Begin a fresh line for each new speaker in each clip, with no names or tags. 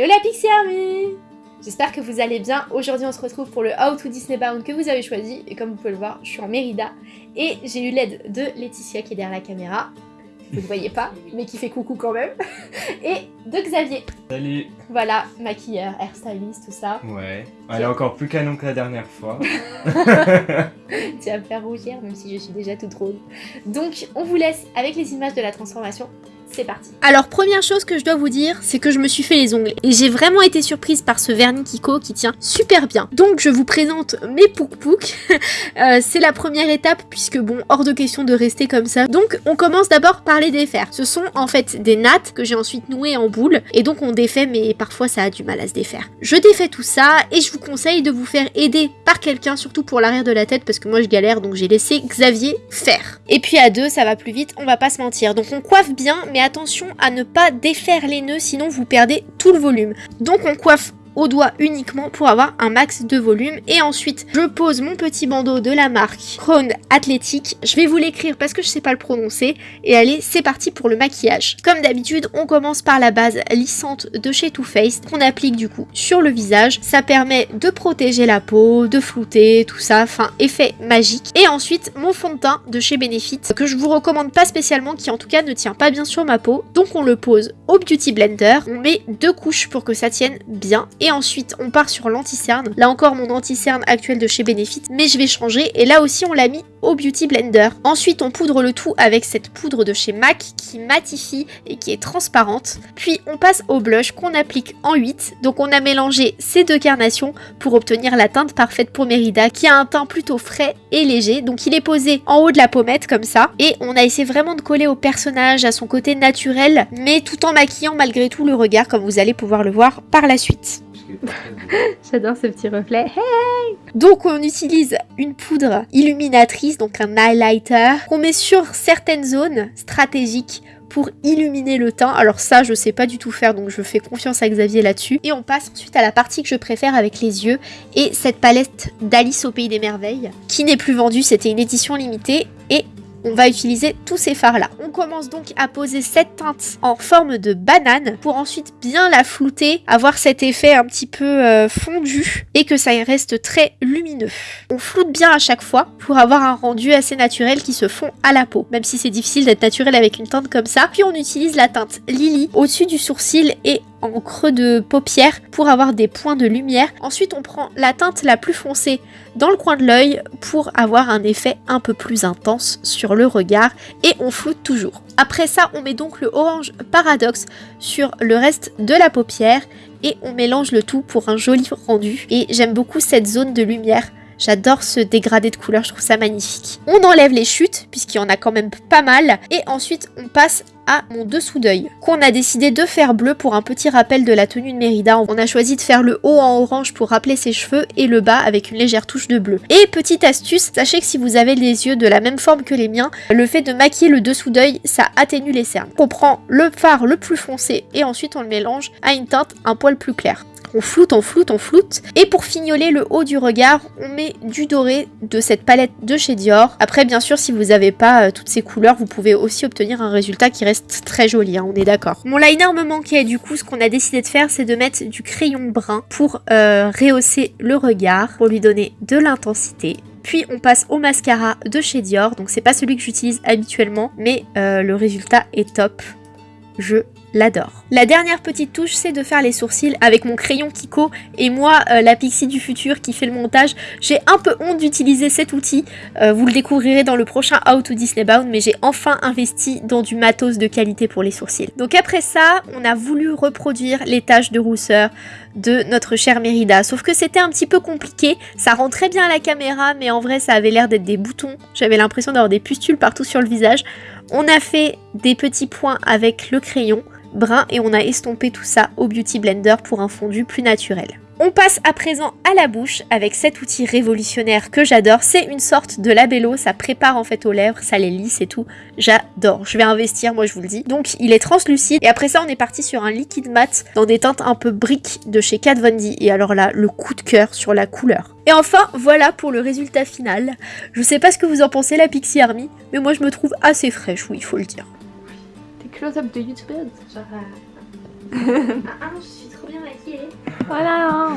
Hello la Pixie Army J'espère que vous allez bien. Aujourd'hui, on se retrouve pour le How to Disney Bound que vous avez choisi. Et comme vous pouvez le voir, je suis en Mérida. Et j'ai eu l'aide de Laetitia qui est derrière la caméra. Vous ne voyez pas, mais qui fait coucou quand même. Et de Xavier.
Salut
Voilà, maquilleur, hairstylist, tout ça.
Ouais, elle est encore plus canon que la dernière fois.
tu vas me faire rougir, même si je suis déjà toute rose. Donc, on vous laisse avec les images de la transformation c'est parti. Alors première chose que je dois vous dire, c'est que je me suis fait les ongles et j'ai vraiment été surprise par ce vernis Kiko qui tient super bien. Donc je vous présente mes pouk pouk. Euh, c'est la première étape puisque bon, hors de question de rester comme ça. Donc on commence d'abord par les défaire. Ce sont en fait des nattes que j'ai ensuite nouées en boule et donc on défait mais parfois ça a du mal à se défaire. Je défais tout ça et je vous conseille de vous faire aider par quelqu'un, surtout pour l'arrière de la tête parce que moi je galère donc j'ai laissé Xavier faire. Et puis à deux ça va plus vite, on va pas se mentir. Donc on coiffe bien mais attention à ne pas défaire les nœuds sinon vous perdez tout le volume. Donc on coiffe au doigt uniquement pour avoir un max de volume. Et ensuite, je pose mon petit bandeau de la marque Crown Athletic. Je vais vous l'écrire parce que je sais pas le prononcer. Et allez, c'est parti pour le maquillage. Comme d'habitude, on commence par la base lissante de chez Too Faced qu'on applique du coup sur le visage. Ça permet de protéger la peau, de flouter, tout ça. Enfin, effet magique. Et ensuite, mon fond de teint de chez Benefit que je vous recommande pas spécialement, qui en tout cas ne tient pas bien sur ma peau. Donc on le pose au Beauty Blender. On met deux couches pour que ça tienne bien. Et ensuite, on part sur l'anti-cerne. Là encore, mon anti-cerne actuel de chez Benefit, mais je vais changer. Et là aussi, on l'a mis au Beauty Blender. Ensuite, on poudre le tout avec cette poudre de chez MAC qui matifie et qui est transparente. Puis, on passe au blush qu'on applique en 8. Donc, on a mélangé ces deux carnations pour obtenir la teinte parfaite pour Merida qui a un teint plutôt frais et léger. Donc, il est posé en haut de la pommette comme ça. Et on a essayé vraiment de coller au personnage, à son côté naturel, mais tout en maquillant malgré tout le regard comme vous allez pouvoir le voir par la suite. J'adore ce petit reflet. Hey donc on utilise une poudre illuminatrice, donc un highlighter, qu'on met sur certaines zones stratégiques pour illuminer le teint. Alors ça, je sais pas du tout faire, donc je fais confiance à Xavier là-dessus. Et on passe ensuite à la partie que je préfère avec les yeux et cette palette d'Alice au Pays des Merveilles, qui n'est plus vendue, c'était une édition limitée. Et on va utiliser tous ces fards là. On commence donc à poser cette teinte en forme de banane pour ensuite bien la flouter, avoir cet effet un petit peu euh, fondu et que ça reste très lumineux. On floute bien à chaque fois pour avoir un rendu assez naturel qui se fond à la peau, même si c'est difficile d'être naturel avec une teinte comme ça. Puis on utilise la teinte Lily au-dessus du sourcil et en creux de paupière pour avoir des points de lumière. Ensuite, on prend la teinte la plus foncée dans le coin de l'œil pour avoir un effet un peu plus intense sur le regard et on floute toujours. Après ça, on met donc le orange paradoxe sur le reste de la paupière et on mélange le tout pour un joli rendu. Et j'aime beaucoup cette zone de lumière J'adore ce dégradé de couleurs, je trouve ça magnifique. On enlève les chutes, puisqu'il y en a quand même pas mal. Et ensuite, on passe à mon dessous d'œil, qu'on a décidé de faire bleu pour un petit rappel de la tenue de Mérida. On a choisi de faire le haut en orange pour rappeler ses cheveux et le bas avec une légère touche de bleu. Et petite astuce, sachez que si vous avez les yeux de la même forme que les miens, le fait de maquiller le dessous d'œil, ça atténue les cernes. On prend le fard le plus foncé et ensuite on le mélange à une teinte un poil plus claire. On floute, on floute, on floute. Et pour fignoler le haut du regard, on met du doré de cette palette de chez Dior. Après, bien sûr, si vous n'avez pas euh, toutes ces couleurs, vous pouvez aussi obtenir un résultat qui reste très joli, hein, on est d'accord. Mon liner me manquait, du coup, ce qu'on a décidé de faire, c'est de mettre du crayon brun pour euh, rehausser le regard, pour lui donner de l'intensité. Puis on passe au mascara de chez Dior, donc c'est pas celui que j'utilise habituellement, mais euh, le résultat est top. Je l'adore. La dernière petite touche, c'est de faire les sourcils avec mon crayon Kiko et moi, euh, la Pixie du futur qui fait le montage. J'ai un peu honte d'utiliser cet outil, euh, vous le découvrirez dans le prochain How to Disney Bound, mais j'ai enfin investi dans du matos de qualité pour les sourcils. Donc après ça, on a voulu reproduire les taches de rousseur de notre chère Mérida, sauf que c'était un petit peu compliqué, ça rend très bien à la caméra, mais en vrai ça avait l'air d'être des boutons, j'avais l'impression d'avoir des pustules partout sur le visage. On a fait des petits points avec le crayon, brun et on a estompé tout ça au Beauty Blender pour un fondu plus naturel. On passe à présent à la bouche avec cet outil révolutionnaire que j'adore. C'est une sorte de labello, ça prépare en fait aux lèvres, ça les lisse et tout. J'adore, je vais investir moi je vous le dis. Donc il est translucide et après ça on est parti sur un liquide mat dans des teintes un peu briques de chez Kat Von D. Et alors là, le coup de cœur sur la couleur. Et enfin, voilà pour le résultat final. Je sais pas ce que vous en pensez la Pixie Army, mais moi je me trouve assez fraîche, oui, il faut le dire
close-up de youtubeurs. Genre,
ah, je suis trop bien maquillée.
Voilà.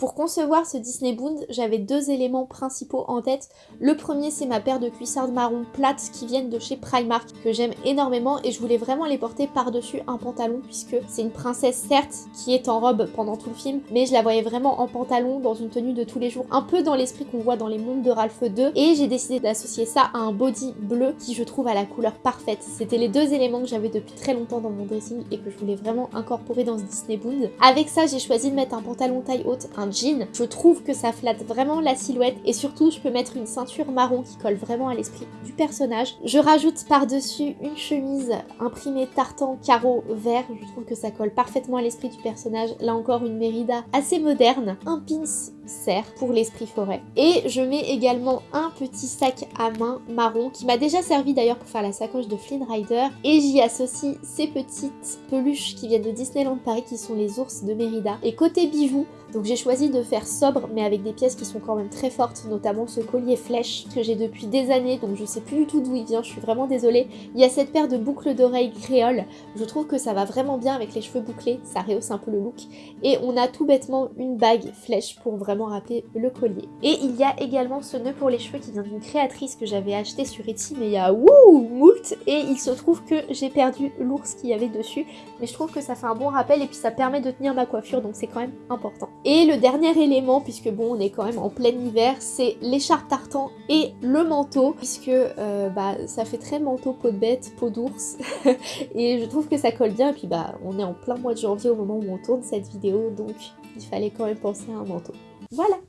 Pour concevoir ce Disney Boond, j'avais deux éléments principaux en tête. Le premier, c'est ma paire de cuissardes marron plates qui viennent de chez Primark, que j'aime énormément et je voulais vraiment les porter par-dessus un pantalon puisque c'est une princesse certes qui est en robe pendant tout le film, mais je la voyais vraiment en pantalon dans une tenue de tous les jours, un peu dans l'esprit qu'on voit dans les mondes de Ralph 2 et j'ai décidé d'associer ça à un body bleu qui je trouve à la couleur parfaite. C'était les deux éléments que j'avais depuis très longtemps dans mon dressing et que je voulais vraiment incorporer dans ce Disney Boond. Avec ça, j'ai choisi de mettre un pantalon taille haute, un Je trouve que ça flatte vraiment la silhouette et surtout je peux mettre une ceinture marron qui colle vraiment à l'esprit du personnage. Je rajoute par-dessus une chemise imprimée tartan carreau vert. Je trouve que ça colle parfaitement à l'esprit du personnage. Là encore une Mérida assez moderne. Un pins serre pour l'esprit forêt. Et je mets également un petit sac à main marron qui m'a déjà servi d'ailleurs pour faire la sacoche de Flynn Rider. Et j'y associe ces petites peluches qui viennent de Disneyland Paris qui sont les ours de Mérida. Et côté bijoux, donc j'ai choisi de faire sobre mais avec des pièces qui sont quand même très fortes, notamment ce collier flèche que j'ai depuis des années, donc je sais plus du tout d'où il vient, je suis vraiment désolée. Il y a cette paire de boucles d'oreilles créoles, je trouve que ça va vraiment bien avec les cheveux bouclés, ça rehausse un peu le look. Et on a tout bêtement une bague flèche pour vraiment rappeler le collier. Et il y a également ce nœud pour les cheveux qui vient d'une créatrice que j'avais acheté sur Etsy, mais il y a wouh moult Et il se trouve que j'ai perdu l'ours qu'il y avait dessus, mais je trouve que ça fait un bon rappel et puis ça permet de tenir ma coiffure, donc c'est quand même important. Et le dernier élément, puisque bon, on est quand même en plein hiver, c'est l'écharpe tartan et le manteau, puisque euh, bah, ça fait très manteau peau de bête, peau d'ours, et je trouve que ça colle bien, et puis bah, on est en plein mois de janvier au moment où on tourne cette vidéo, donc il fallait quand même penser à un manteau. Voilà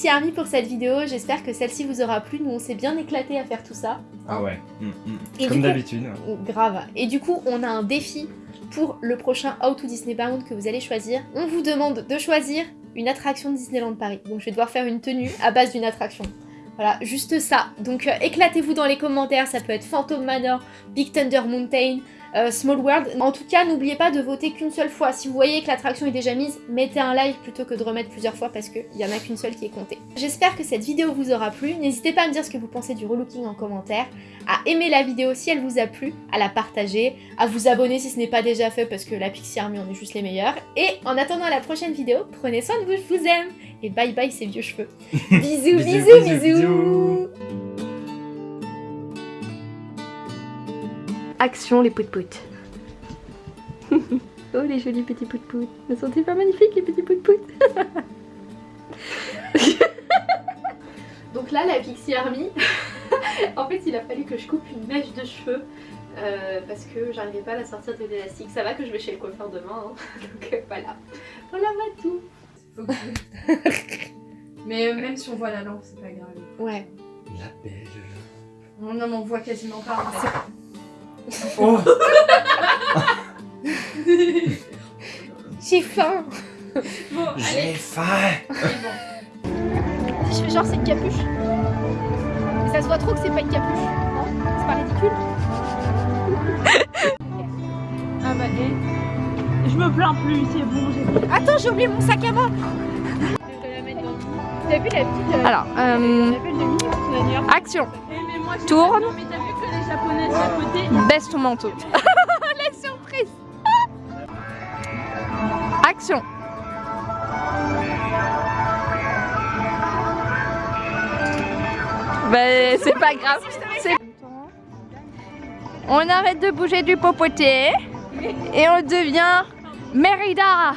Pixie Army pour cette vidéo, j'espère que celle-ci vous aura plu, nous on s'est bien éclaté à faire tout ça.
Ah ouais, mm, mm. comme d'habitude.
Grave. Et du coup on a un défi pour le prochain How to Disney Bound que vous allez choisir. On vous demande de choisir une attraction de Disneyland Paris. Donc je vais devoir faire une tenue à base d'une attraction. Voilà, juste ça. Donc euh, éclatez-vous dans les commentaires, ça peut être Phantom Manor, Big Thunder Mountain, euh, Small World. En tout cas, n'oubliez pas de voter qu'une seule fois. Si vous voyez que l'attraction est déjà mise, mettez un like plutôt que de remettre plusieurs fois parce qu'il n'y en a qu'une seule qui est comptée. J'espère que cette vidéo vous aura plu. N'hésitez pas à me dire ce que vous pensez du relooking en commentaire, à aimer la vidéo si elle vous a plu, à la partager, à vous abonner si ce n'est pas déjà fait parce que la Pixie Army on est juste les meilleurs. Et en attendant la prochaine vidéo, prenez soin de vous, je vous aime Et bye bye ces vieux cheveux. bisous, bisous, bisous, bisous
Action les pout-pout. oh les jolis petits pout-pout. Ne sont-ils pas magnifiques les petits pout-pout
Donc là la Pixie Army, en fait il a fallu que je coupe une mèche de cheveux euh, parce que j'arrivais pas à la sortir de l'élastique. Ça va que je vais chez le coiffeur demain, hein. donc euh, voilà. Voilà va tout.
mais euh, même si on voit la lampe, c'est pas grave.
Ouais.
La belle.
Non, non, mais on voit quasiment pas en fait.
Oh.
J'ai faim.
Bon,
J'ai faim.
Si je fais genre c'est une capuche. Et ça se voit trop que c'est pas une capuche, non? C'est pas ridicule?
Ah bah et... Je me plains plus, c'est bon, j'ai
Attends, j'ai oublié mon sac à main. T'as vu la petite...
Alors, euh, action Tourne Baisse ton manteau.
La surprise
Action Bah c'est pas grave. On arrête de bouger du popoté et on devient Mérida